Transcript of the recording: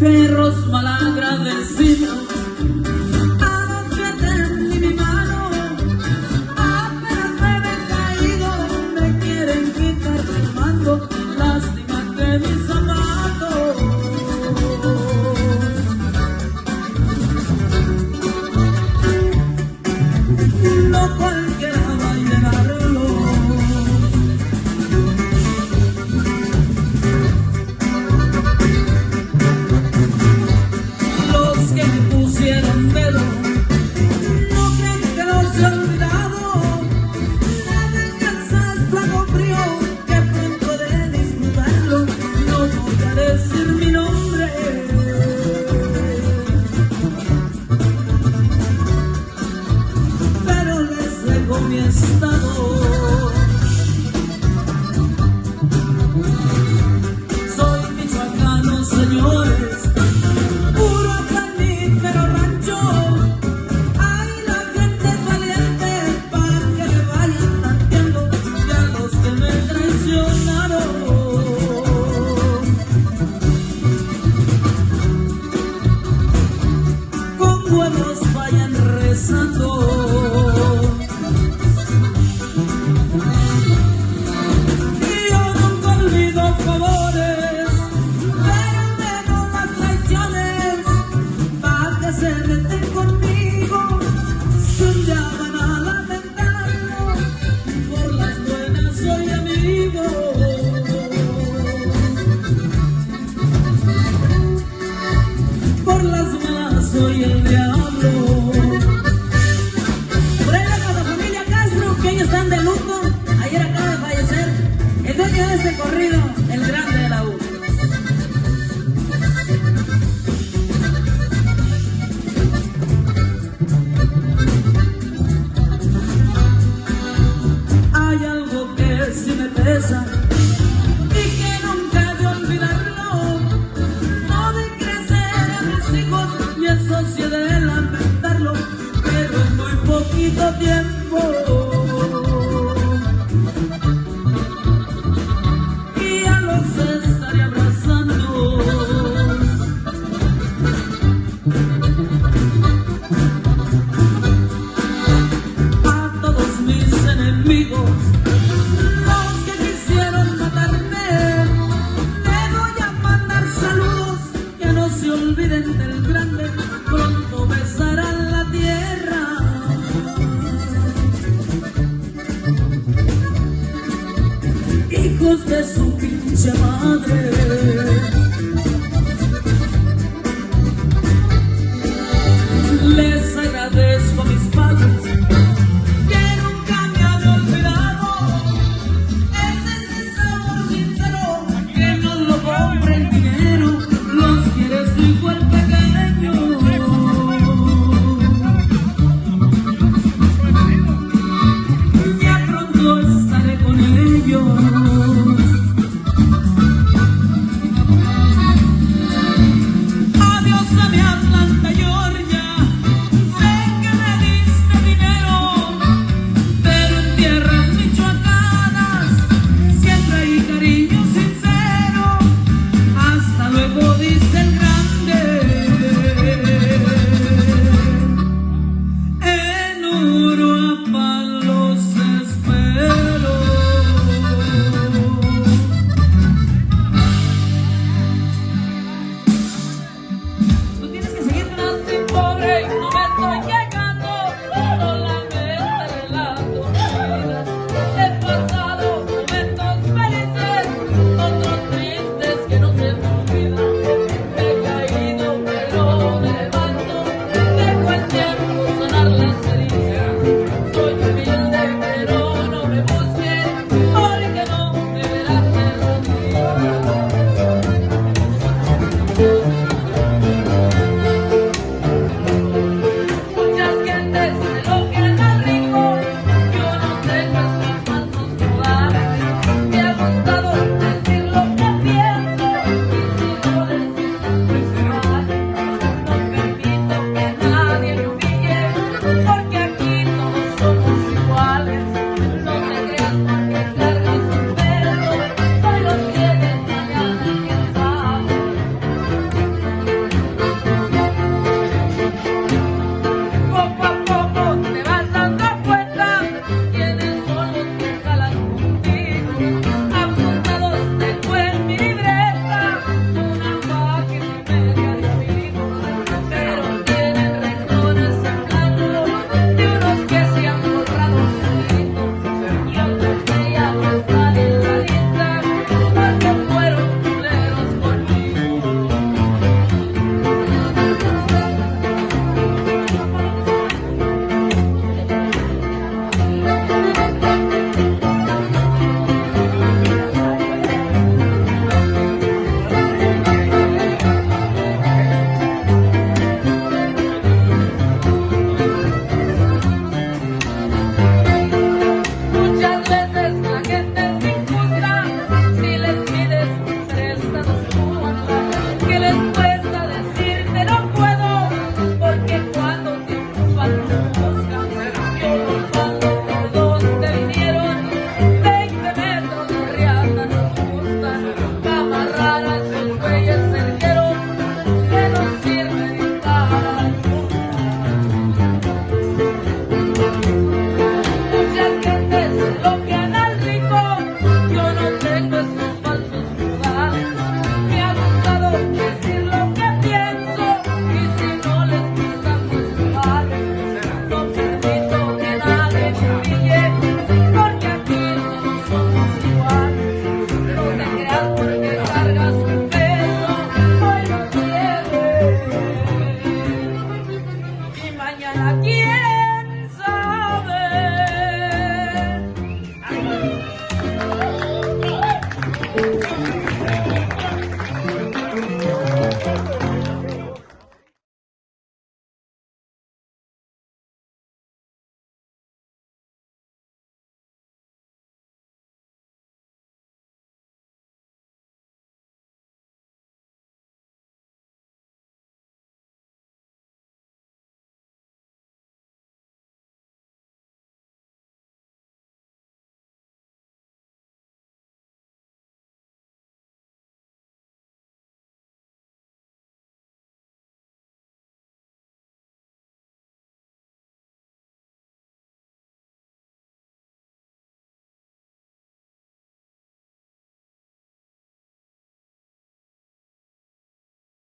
perros malagradecidos el grande de la U. Hay algo que si me pesa y que nunca de olvidarlo. No de crecer a mis hijos y eso sí de lamentarlo, pero es muy poquito tiempo. fost pe supin ce